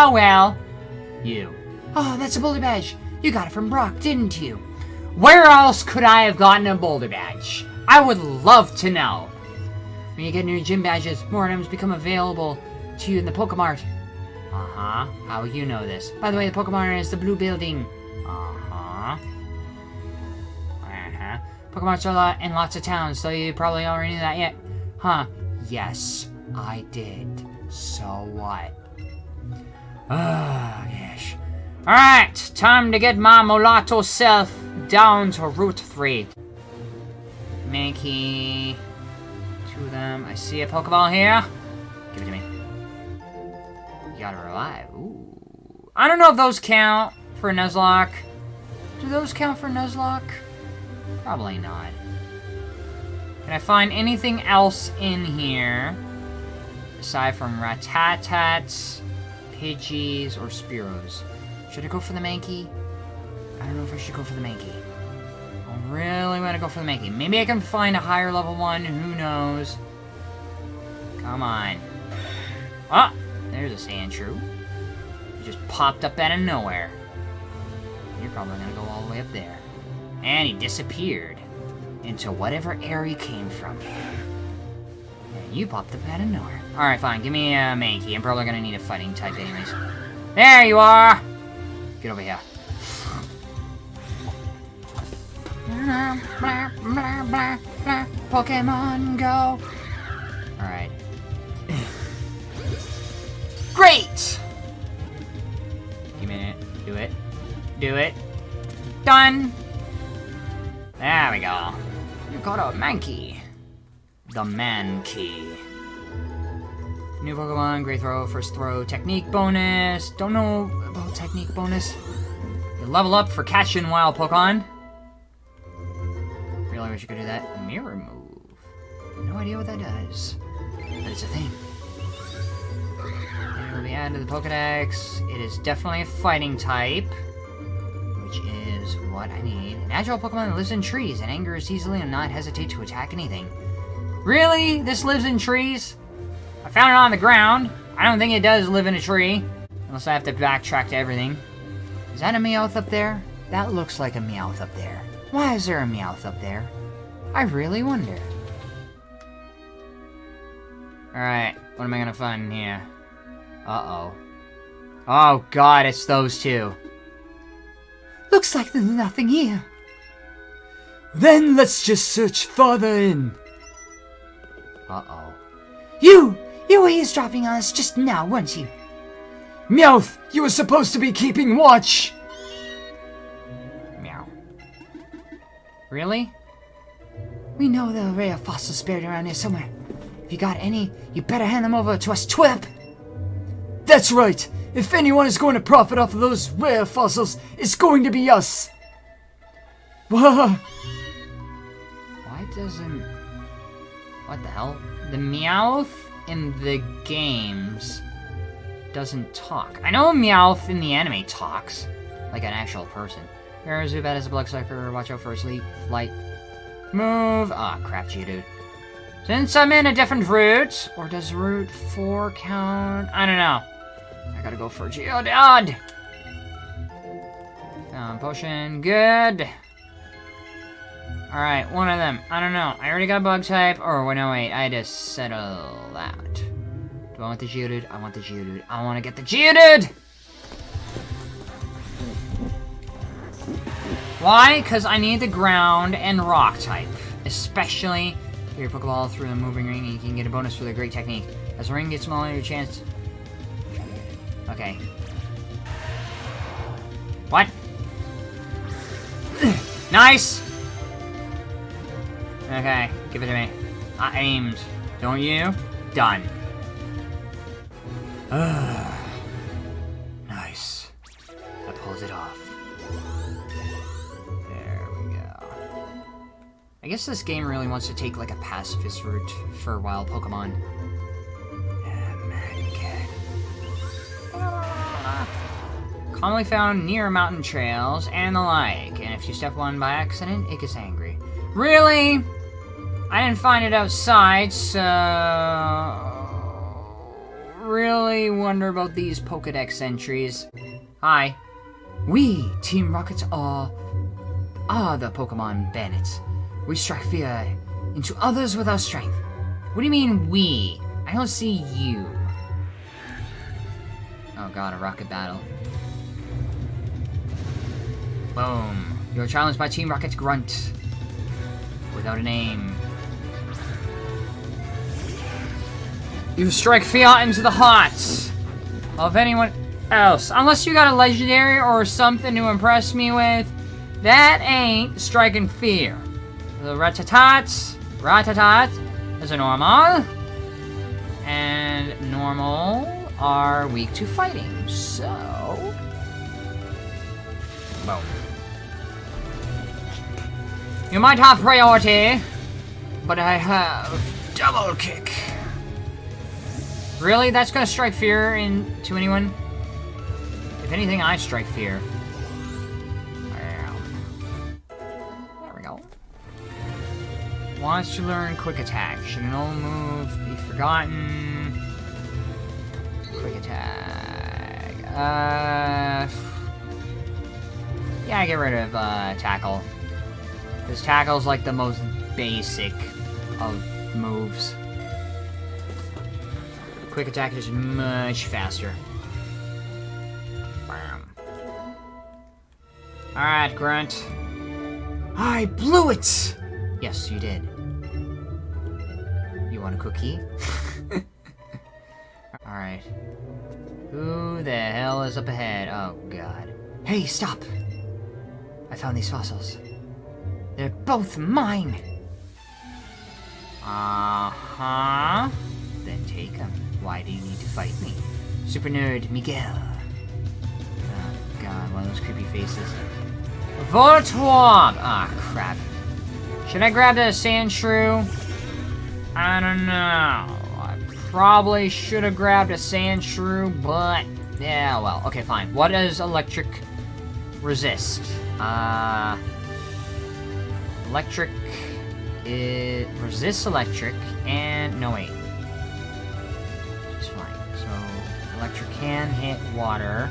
Oh well. You. Oh, that's a boulder badge. You got it from Brock, didn't you? Where else could I have gotten a boulder badge? I would love to know. When you get new gym badges, more items become available to you in the Pokemart. Uh-huh. How you know this? By the way, the Pokemart is the blue building. Uh-huh. Uh-huh. Pokemarts are a lot in lots of towns, so you probably already knew that yet. Huh. Yes, I did. So what? Ah, yes. Alright, time to get my mulatto self down to Route 3. Mankey. Two of them. I see a Pokeball here. Give it to me. You gotta revive. Ooh. I don't know if those count for Nuzlocke. Do those count for Nuzlocke? Probably not. Can I find anything else in here? Aside from Rattatas, Pidgeys, or Spearows. Should I go for the Mankey? I don't know if I should go for the Mankey. I really want to go for the Mankey. Maybe I can find a higher level one. Who knows? Come on. Ah! There's a Sandshrew. It just popped up out of nowhere. You're probably gonna go all the way up there. And he disappeared into whatever area he came from. And you popped up out of nowhere. Alright, fine. Give me a Mankey. I'm probably gonna need a fighting type anyways. There you are! Get over here. Pokemon Go! Alright. Great! Give me it. Do it. Do it. Done! There we go. You got a Mankey. The Mankey. New Pokemon, Great Throw, First Throw, Technique bonus. Don't know about Technique bonus. You level up for catching wild Pokemon. Really wish you could do that. Mirror move. No idea what that does. But it's a thing. And it'll be added to the Pokedex. It is definitely a fighting type. Which is what I need. An agile Pokemon that lives in trees and angers easily and not hesitate to attack anything. Really? This lives in trees? I found it on the ground. I don't think it does live in a tree. Unless I have to backtrack to everything. Is that a Meowth up there? That looks like a Meowth up there. Why is there a Meowth up there? I really wonder. Alright, what am I gonna find here? Uh-oh. Oh god, it's those two. Looks like there's nothing here. Then let's just search farther in. Uh-oh. You! You were eavesdropping on us just now, weren't you? Meowth, you were supposed to be keeping watch! Meow. Really? We know there are rare fossils buried around here somewhere. If you got any, you better hand them over to us TWIP! That's right! If anyone is going to profit off of those rare fossils, it's going to be us! Why doesn't... What the hell? The Meowth in the games doesn't talk. I know Meowth in the anime talks, like an actual person. Zubat is a blood sucker. Watch out for a sleep, flight, move. Ah, crap, Geodude. Since I'm in a different route, or does Route 4 count? I don't know. I gotta go for Geodude. Um, potion, good. Alright, one of them. I don't know. I already got bug type. Or, wait, no, wait. I just settle that. Do I want the Geodude? I want the Geodude. I want to get the Geodude! Why? Because I need the ground and rock type. Especially if your Pokeball through the moving ring and you can get a bonus for the great technique. As the ring gets smaller, your chance... Okay. What? nice! Okay, give it to me. I aimed. Don't you? Done. nice. I pulled it off. There we go. I guess this game really wants to take like a pacifist route for wild Pokemon. Ah. Commonly found near mountain trails and the like, and if you step one by accident, it gets angry. Really? I didn't find it outside, so... really wonder about these Pokedex entries. Hi. We, Team Rocket, are are the Pokemon bandits. We strike fear into others with our strength. What do you mean, we? I don't see you. Oh god, a rocket battle. Boom. You're challenged by Team Rocket Grunt. Without a name. You strike Fiat into the hearts of anyone else. Unless you got a legendary or something to impress me with, that ain't striking fear. The Rattata, Rattata is a normal, and normal are weak to fighting, so... Boom. You might have priority, but I have double kick. Really? That's gonna strike fear into anyone? If anything, I strike fear. There we go. Wants to learn quick attack. Should an old move be forgotten? Quick attack. Uh... Yeah, I get rid of uh, tackle. Because tackle's like the most basic of moves. Quick attack is much faster. Bam. Alright, Grunt. I blew it! Yes, you did. You want a cookie? Alright. Who the hell is up ahead? Oh, God. Hey, stop! I found these fossils. They're both mine! Uh-huh. Then take them. Why do you need to fight me? Super nerd Miguel. Oh, God, one of those creepy faces. Voltorb! Ah, crap. Should I grab the sand shrew? I don't know. I probably should have grabbed a sand shrew, but... Yeah, well. Okay, fine. What does electric resist? Uh... Electric... It resists electric, and... No, wait. Electric can hit water.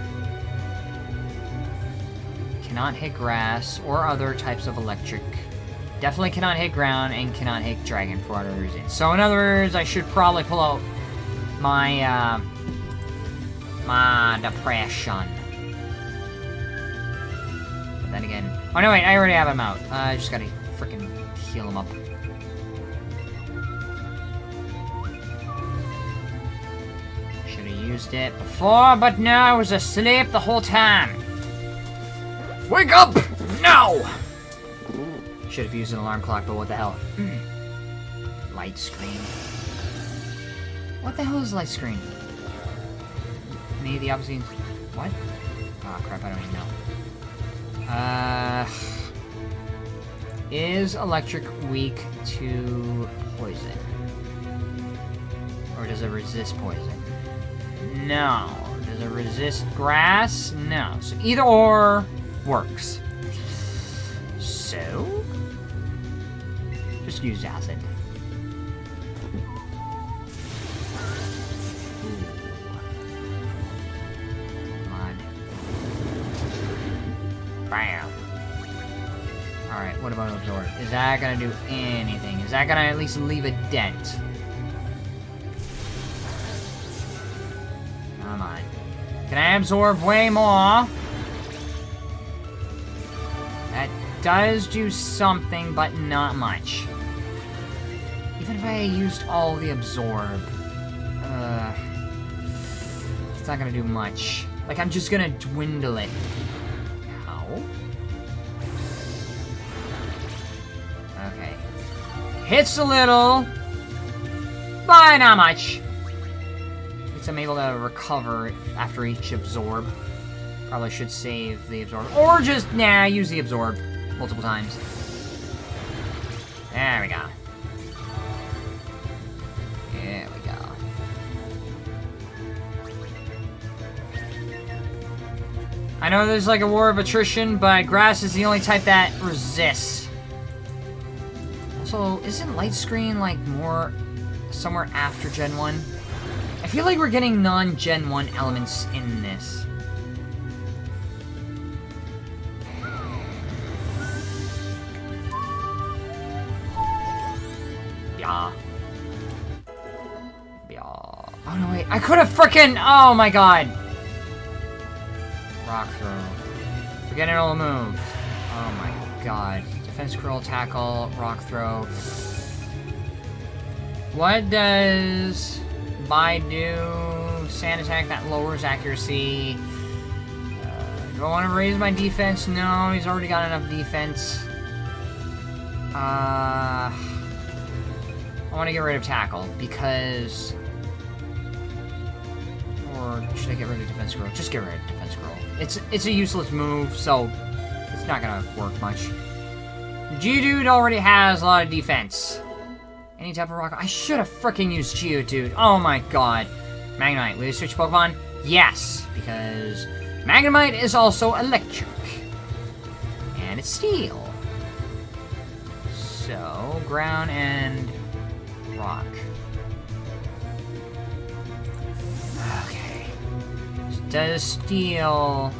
Cannot hit grass or other types of electric. Definitely cannot hit ground and cannot hit dragon for whatever reason. So in other words, I should probably pull out my, uh, my depression. But then again, oh no wait, I already have him out. Uh, I just gotta freaking heal him up. Used it before, but no, I was asleep the whole time. Wake up! No! Should have used an alarm clock, but what the hell? light screen. What the hell is light screen? Maybe the opposite. What? Oh crap, I don't even know. Uh. Is electric weak to poison? Or does it resist poison? No. Does it resist grass? No. So either or works. So? Just use acid. Bam. Alright, what about absorb? Is that gonna do anything? Is that gonna at least leave a dent? Absorb way more? That does do something, but not much. Even if I used all the absorb, uh, it's not gonna do much. Like, I'm just gonna dwindle it. How? Okay. Hits a little, but not much. Least I'm able to recover after each absorb. Probably should save the absorb. Or just, nah, use the absorb multiple times. There we go. There we go. I know there's like a war of attrition, but grass is the only type that resists. Also, isn't light screen like more somewhere after Gen 1? I feel like we're getting non-Gen 1 elements in this. Yeah. Yeah. Oh no, wait. I could have freaking. Oh my god. Rock throw. Forgetting all the moves. Oh my god. Defense curl, tackle, rock throw. What does Bai do? Sand attack that lowers accuracy. Uh, do I want to raise my defense? No, he's already got enough defense. Uh, I want to get rid of tackle because. Or should I get rid of defense curl? Just get rid of defense curl. It's it's a useless move, so it's not gonna work much. G-Dude already has a lot of defense. Any type of rock. I should have freaking used Geodude. Oh my god. Magnemite. Will you switch Pokemon? Yes, because Magnemite is also electric. And it's steel. So, ground and rock. Okay. Does steel...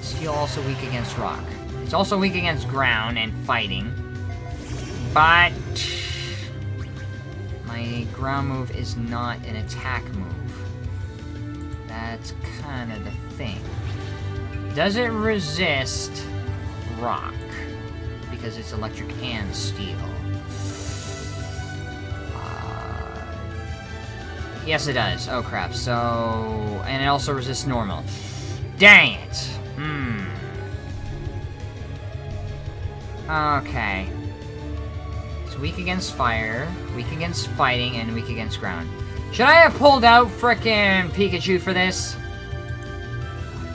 Steel also weak against rock. It's also weak against ground and fighting. But... My ground move is not an attack move. That's kind of the thing. Does it resist rock? Because it's electric and steel. Uh, yes, it does. Oh, crap. So... And it also resists normal. Dang it! Hmm. Okay. Weak against fire, weak against fighting, and weak against ground. Should I have pulled out frickin' Pikachu for this?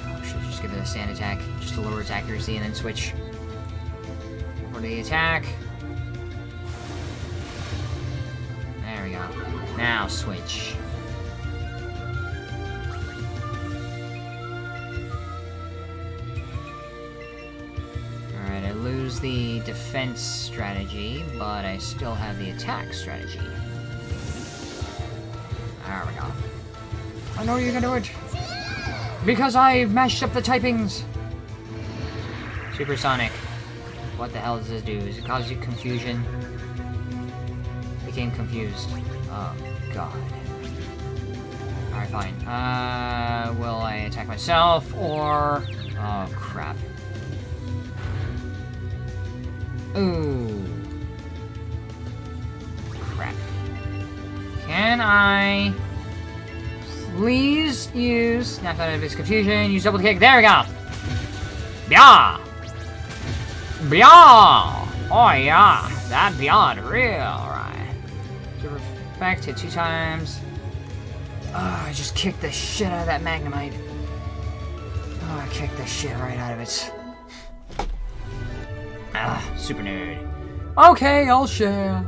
Oh, should just give it a sand attack, just to lower its accuracy, and then switch for the attack. There we go. Now switch. I lose the defense strategy, but I still have the attack strategy. There we go. I know you're gonna do it! Because I've mashed up the typings! Supersonic. What the hell does this do? Does it cause you confusion? Became confused. Oh, God. Alright, fine. Uh, will I attack myself, or... Oh, crap. Ooh. Crap. Can I please use snap out of his confusion, use double kick, there we go! Bia! Bia! Oh yeah, that beyond real, right. Super effect, hit two times. Oh, I just kicked the shit out of that Magnemite. Oh, I kicked the shit right out of it. Ah, super nerd. Okay, I'll share.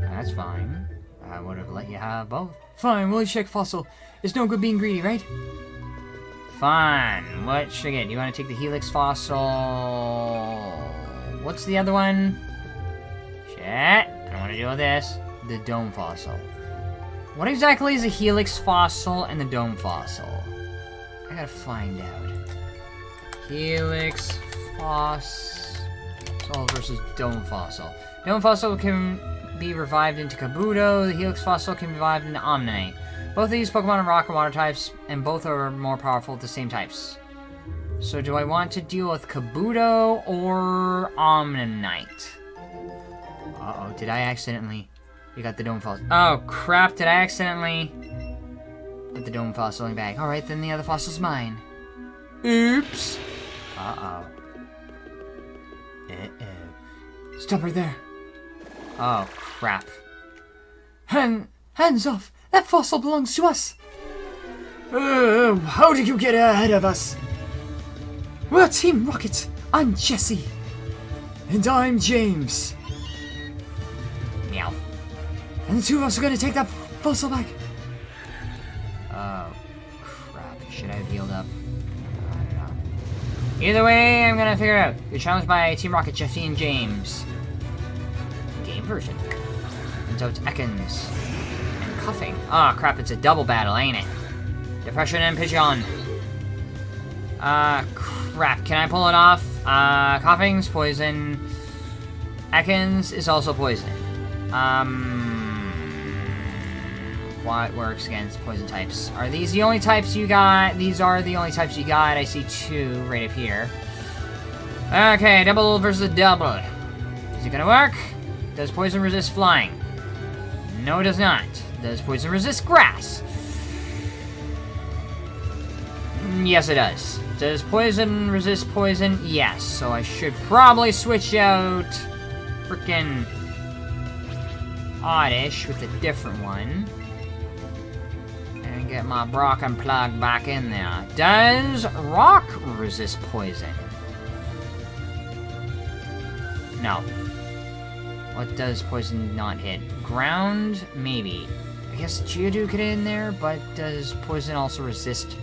That's fine. I would have let you have both. Fine, we'll check fossil. It's no good being greedy, right? Fine. What should I get? Do you want to take the Helix Fossil? What's the other one? Shit. I don't want to deal with this. The Dome Fossil. What exactly is a Helix Fossil and the Dome Fossil? I gotta find out. Helix Fossil versus Dome Fossil. Dome Fossil can be revived into Kabuto. The Helix Fossil can be revived into Omanyte. Both of these Pokemon are rock and water types, and both are more powerful at the same types. So do I want to deal with Kabuto or Omanyte? Uh-oh, did I accidentally... You got the Dome Fossil. Oh, crap, did I accidentally... Put the Dome Fossil in the bag. Alright, then the other fossil's mine. Oops. Uh-oh. Uh-oh. Stop right there. Oh, crap. Hand, hands off! That fossil belongs to us! Uh, how did you get ahead of us? We're Team Rocket. I'm Jessie. And I'm James. Meow. And the two of us are gonna take that fossil back. Oh, crap. Should I have healed up? Either way, I'm gonna figure out. You're challenged by Team Rocket, Jessie, and James. Game version. And so it's Ekans. And Koffing. Ah, oh, crap, it's a double battle, ain't it? Depression and Pidgeon. Uh, crap, can I pull it off? Uh, Koffing's poison. Ekans is also poison. Um, what works against poison types? Are these the only types you got? These are the only types you got. I see two right up here. Okay, double versus double. Is it gonna work? Does poison resist flying? No, it does not. Does poison resist grass? Mm, yes, it does. Does poison resist poison? Yes, so I should probably switch out freaking Oddish with a different one. Get my Brock and Plug back in there. Does Rock resist poison? No. What does poison not hit? Ground? Maybe. I guess Geodude could in there, but does poison also resist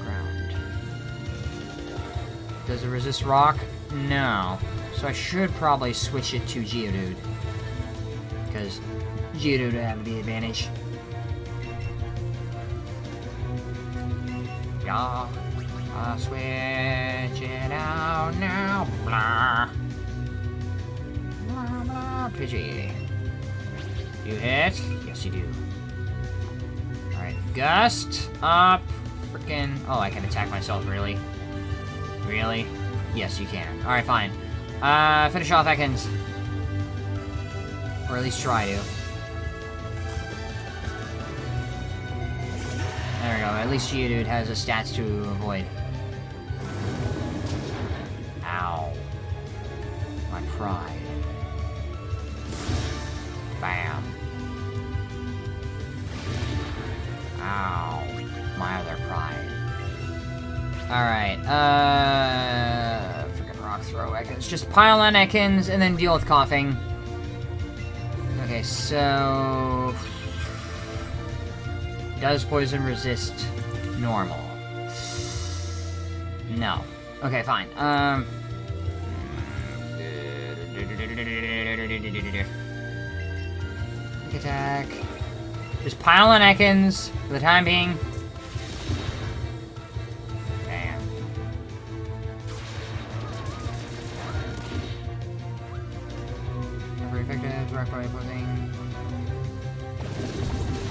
ground? Does it resist rock? No. So I should probably switch it to Geodude. Because Geodude would have the advantage. Yeah. I'll switch it out now. Blah. Pidgey. You hit? Yes, you do. Alright, Gust, up, freaking... Oh, I can attack myself, really? Really? Yes, you can. Alright, fine. Uh, finish off Ekans. Or at least try to. There we go, at least Geodude has a stats to avoid. Ow. My pride. Bam. Ow. My other pride. Alright, uh... Freaking rock throw Ekans. Just pile on Ekans and then deal with Koffing. Okay, so... Does poison resist normal? No. Okay, fine. Um... attack. Just pile on Ekans for the time being. Bam. Very effective, rock body.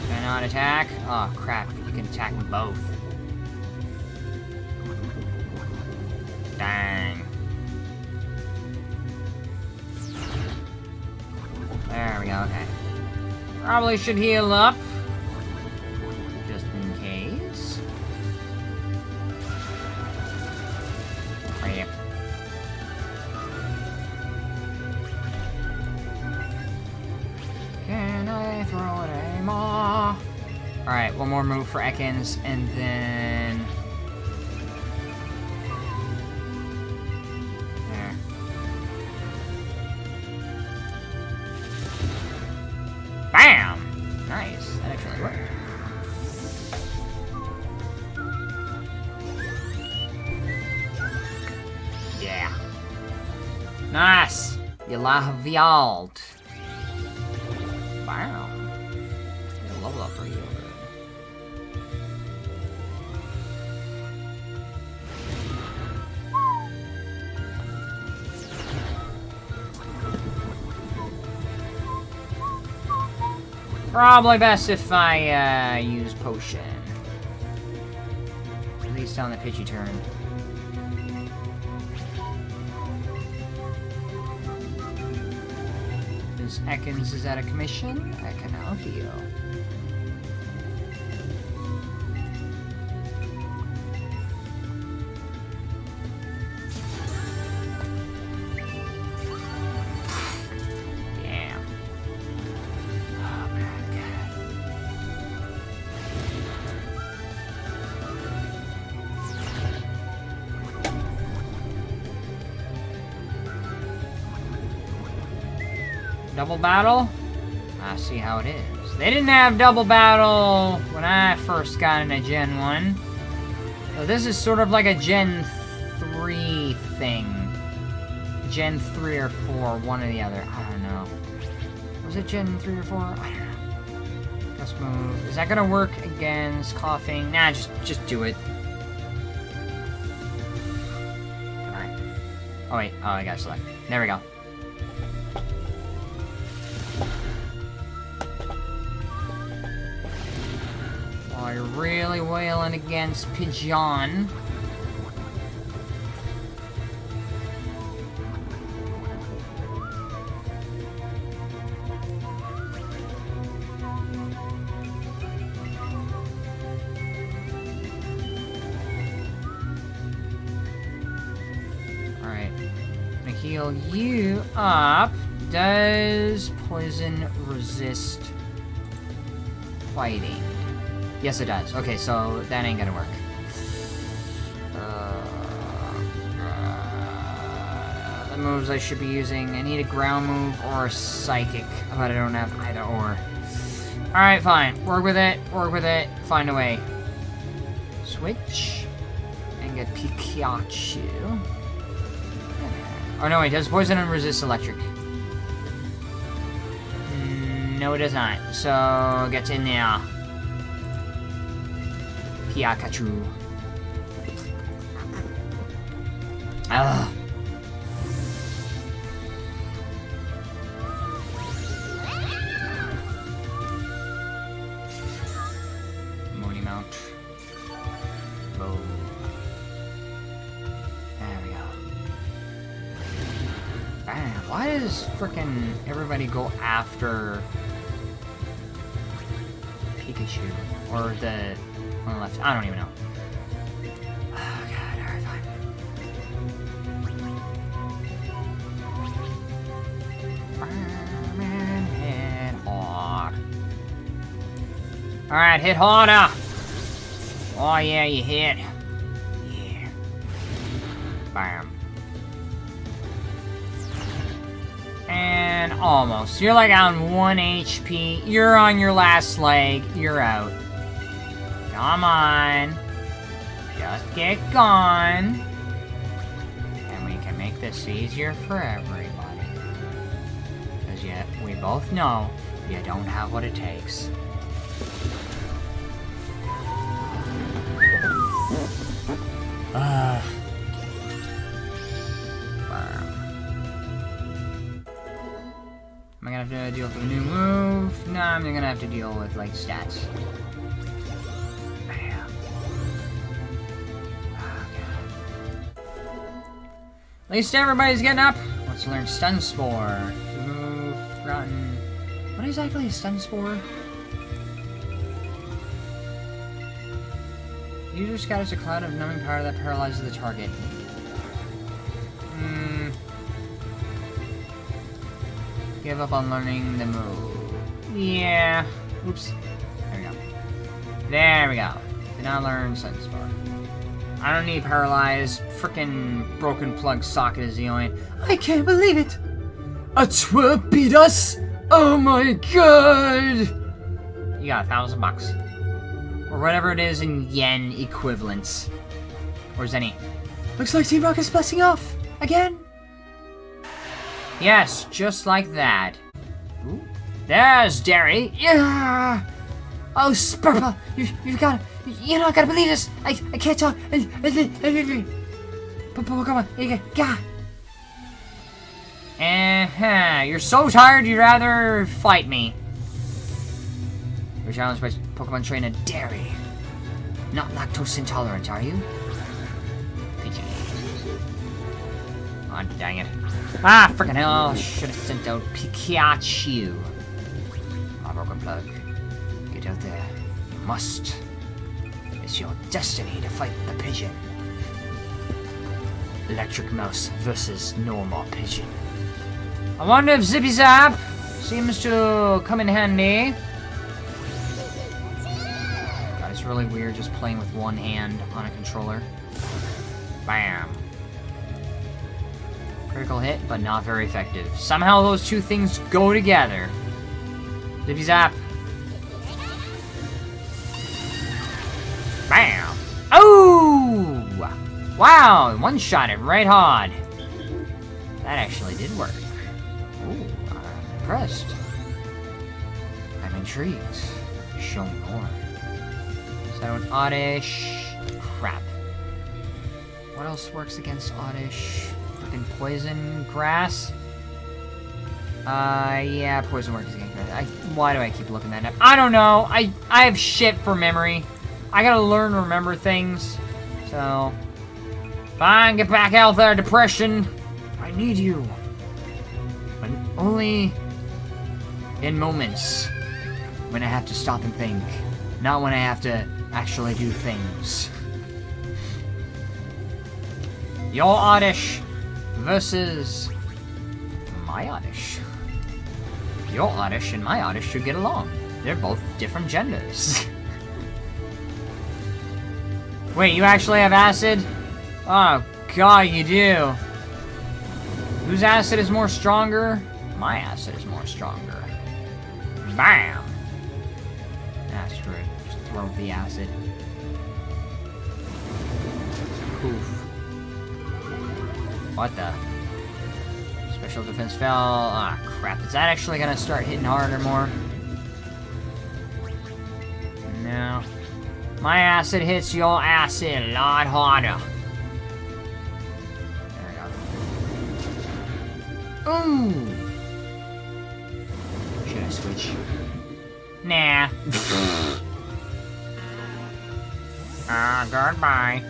Cannot attack. Oh crap, you can attack both. Dang. There we go, okay. Probably should heal up. For Ekans, and then... There. Bam! Nice. That actually worked. Yeah. Nice! You lavialed. Probably best if I, uh, use potion. At least on the Pidgey turn. Because Ekans is out of commission, I can now heal. Double battle? I see how it is. They didn't have double battle when I first got into Gen 1. So this is sort of like a Gen 3 thing. Gen 3 or 4, one or the other. I don't know. Was it Gen 3 or 4? I don't know. Let's move. Is that gonna work against Koffing? Nah, just just do it. Come on. Oh wait, oh I gotta select. There we go. You're really wailing against Pigeon. Alright. Gonna heal you up. Does poison resist fighting? Yes, it does. Okay, so that ain't gonna work. Uh, uh, the moves I should be using. I need a ground move or a psychic, but I don't have either or. Alright, fine. Work with it. Work with it. Find a way. Switch. And get Pikachu. Oh no, wait, does poison and resist electric? Mm, No, it does not. So, get in there. Pikachu. Ah. Ugh. Mooney Mount. Boom. There we go. Man, why does everybody go after Pikachu? Or the on the left? I don't even know. Oh god, alright, fine. Fireman, hit hard. Alright, hit harder! Oh yeah, you hit. Yeah. Bam. And almost. You're like on 1 HP. You're on your last leg. You're out. Come on. Just get gone. And we can make this easier for everybody. Because yet, we both know you don't have what it takes. Ah. Am I gonna have to deal with a new move? No, I'm gonna have to deal with, like, stats. At least everybody's getting up. Let's learn Stun Spore. Move, Rotten. What exactly is Stun Spore? User scatters a cloud of numbing power that paralyzes the target. Hmm. Give up on learning the move. Yeah. Oops. There we go. There we go. Did not learn Stun Spore. I don't need paralyzed. Frickin' broken plug socket is the only. I can't believe it! A twerp beat us! Oh my god! You got a thousand bucks. Or whatever it is in yen equivalents. Or zenny. Looks like Team Rocket's blessing off! Again? Yes, just like that. Ooh. There's Derry. Yeah! Oh, Spurple! You, you've got You're not gonna believe this! I, I can't talk! Yeah! Uh-huh. You're so tired you'd rather fight me. You're challenged by Pokemon trainer Derry. Not lactose intolerant, are you? Pidgey. Oh, dang it. Ah, freaking hell. Should have sent out Pikachu. My broken plug. Get out there. You must. It's your destiny to fight the pigeon. Electric Mouse versus normal pigeon. I wonder if Zippy Zap seems to come in handy. God, it's really weird just playing with one hand on a controller. Bam. Critical hit, but not very effective. Somehow those two things go together. Zippy Zap. Wow, one shot it right hard. That actually did work. Ooh, I'm impressed. I'm intrigued. Show me more. And Oddish. Crap. What else works against Oddish? Fucking poison, grass. Uh, yeah, poison works against grass. I, why do I keep looking that up? I don't know. I I have shit for memory. I gotta learn to remember things. So, fine, get back out there, depression. I need you. But only in moments when I have to stop and think, not when I have to actually do things. Your Oddish versus my Oddish. Your Oddish and my Oddish should get along. They're both different genders. Wait, you actually have acid? Oh, God, you do. Whose acid is more stronger? My acid is more stronger. Bam! It. Just throw the acid. Poof. What the? Special defense fell. Ah, crap. Is that actually gonna start hitting harder more? No. My acid hits your acid a lot harder. Ooh! Should I switch? Nah. Ah, goodbye.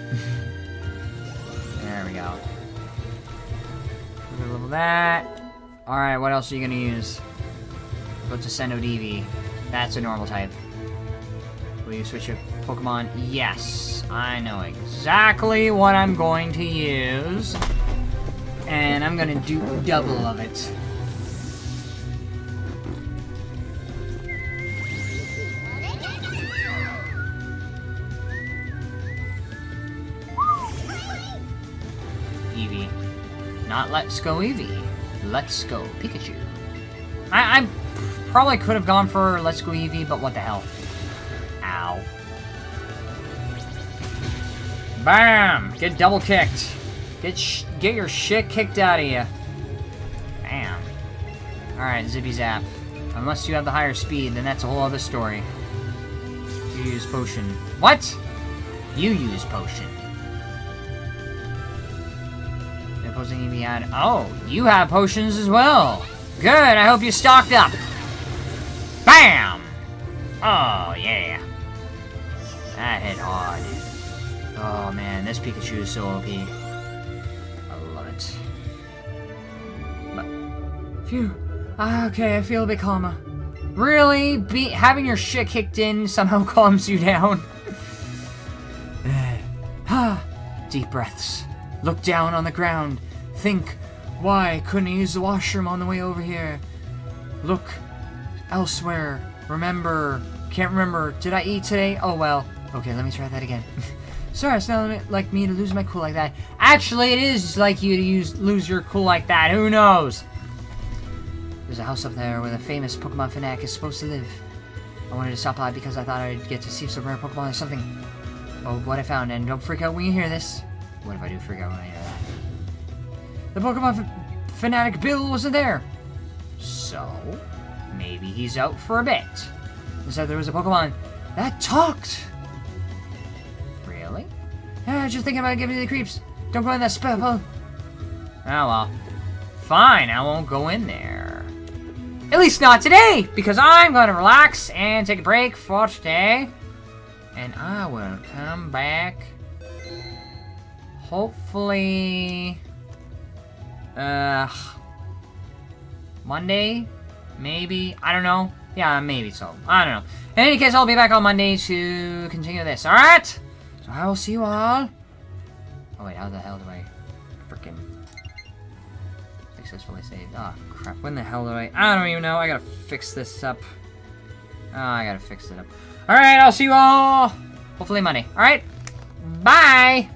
there we go. We're gonna level that. Alright, what else are you gonna use? Go to Sendo DV. That's a normal type. Will you switch your Pokemon? Yes. I know exactly what I'm going to use. And I'm gonna do double of it. Eevee. Not Let's Go Eevee. Let's Go Pikachu. I, I probably could have gone for Let's Go Eevee, but what the hell. Ow. Bam! Get double kicked. Get get your shit kicked out of you. Bam. Alright, Zippy Zap. Unless you have the higher speed, then that's a whole other story. You use potion. What? You use potion. The opposing Eevee had. Oh, you have potions as well. Good. I hope you stocked up. Bam! Oh yeah. That hit hard. Oh man, this Pikachu is so OP. phew. Ah, okay, I feel a bit calmer. Really? Be having your shit kicked in somehow calms you down? ah, deep breaths. Look down on the ground. Think, why couldn't I use the washroom on the way over here? Look elsewhere. Remember. Can't remember. Did I eat today? Oh well. Okay, let me try that again. Sorry, it's not like me to lose my cool like that. Actually, it is like you to use lose your cool like that. Who knows? There's a house up there where the famous Pokemon fanatic is supposed to live. I wanted to stop by because I thought I'd get to see some rare Pokemon or something. Oh, what I found, and don't freak out when you hear this. What if I do freak out when I hear that? The Pokemon fanatic Bill wasn't there. So, maybe he's out for a bit. Instead, there was a Pokemon that talked. Really? Yeah, just thinking about giving you the creeps. Don't go in that spell. Oh well. Fine, I won't go in there. At least not today, because I'm going to relax and take a break for today. And I will come back, hopefully, uh, Monday, maybe, I don't know. Yeah, maybe so. I don't know. In any case, I'll be back on Monday to continue this, alright? So I will see you all. Oh wait, how the hell do I freaking successfully saved? Ah, oh, crap. When the hell do I... I don't even know. I gotta fix this up. Oh, I gotta fix it up. Alright, I'll see you all hopefully Monday. Alright, bye!